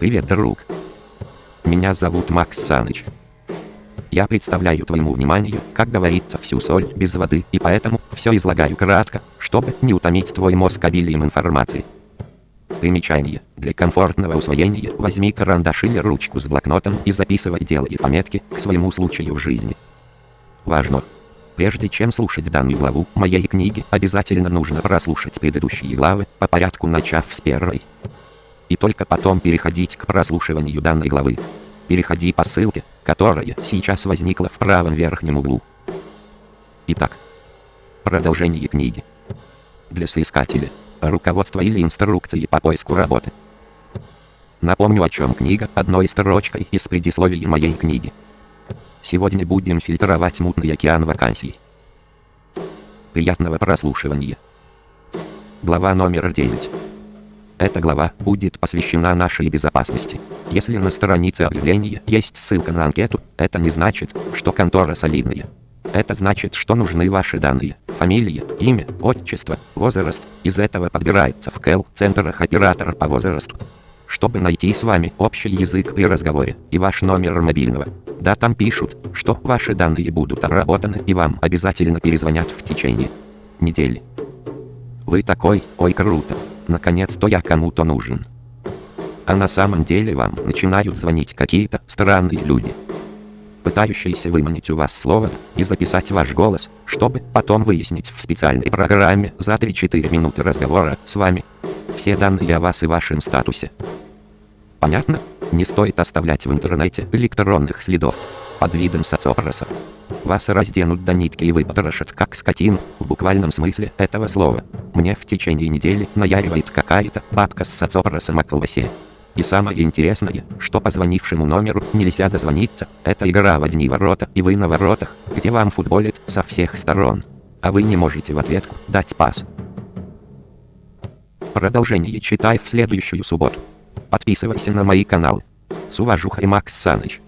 Привет, друг. Меня зовут Макс Саныч. Я представляю твоему вниманию, как говорится, всю соль без воды, и поэтому все излагаю кратко, чтобы не утомить твой мозг обилием информации. Примечание. Для комфортного усвоения возьми карандаш или ручку с блокнотом и записывай делай пометки к своему случаю в жизни. Важно! Прежде чем слушать данную главу моей книги, обязательно нужно прослушать предыдущие главы, по порядку начав с первой. И только потом переходить к прослушиванию данной главы. Переходи по ссылке, которая сейчас возникла в правом верхнем углу. Итак, продолжение книги. Для соискателя. Руководство или инструкции по поиску работы. Напомню о чем книга одной строчкой из предисловия моей книги. Сегодня будем фильтровать мутный океан вакансий. Приятного прослушивания. Глава номер 9. Эта глава будет посвящена нашей безопасности. Если на странице объявления есть ссылка на анкету, это не значит, что контора солидная. Это значит, что нужны ваши данные. Фамилия, имя, отчество, возраст. Из этого подбирается в КЭЛ-центрах оператор по возрасту. Чтобы найти с вами общий язык при разговоре и ваш номер мобильного. Да там пишут, что ваши данные будут обработаны и вам обязательно перезвонят в течение недели. Вы такой, ой круто. Наконец-то я кому-то нужен. А на самом деле вам начинают звонить какие-то странные люди. Пытающиеся выманить у вас слово и записать ваш голос, чтобы потом выяснить в специальной программе за 3-4 минуты разговора с вами все данные о вас и вашем статусе. Понятно? Не стоит оставлять в интернете электронных следов под видом соцопросов. Вас разденут до нитки и выпотрошат как скотину, в буквальном смысле этого слова. Мне в течение недели наяривает какая-то бабка с соцопросом о колбасе. И самое интересное, что позвонившему номеру нельзя дозвониться, это игра в одни ворота и вы на воротах, где вам футболит со всех сторон. А вы не можете в ответку дать пас. Продолжение читай в следующую субботу. Подписывайся на мои каналы. С уважухой Макс Саныч.